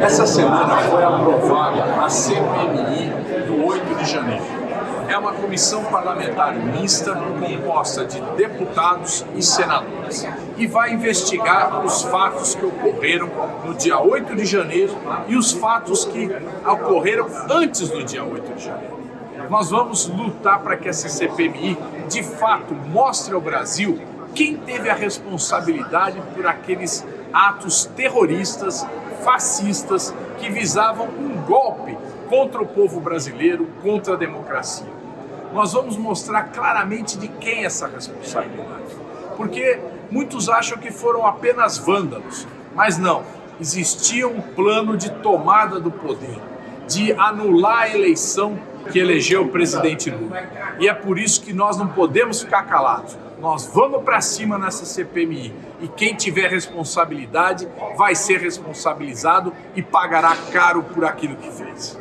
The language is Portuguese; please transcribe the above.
Essa semana foi aprovada a CPMI do 8 de janeiro. É uma comissão parlamentar mista composta de deputados e senadores e vai investigar os fatos que ocorreram no dia 8 de janeiro e os fatos que ocorreram antes do dia 8 de janeiro. Nós vamos lutar para que essa CPMI de fato mostre ao Brasil quem teve a responsabilidade por aqueles atos terroristas fascistas que visavam um golpe contra o povo brasileiro, contra a democracia. Nós vamos mostrar claramente de quem é essa responsabilidade. Porque muitos acham que foram apenas vândalos, mas não. Existia um plano de tomada do poder, de anular a eleição que elegeu o presidente Lula. E é por isso que nós não podemos ficar calados. Nós vamos para cima nessa CPMI e quem tiver responsabilidade vai ser responsabilizado e pagará caro por aquilo que fez.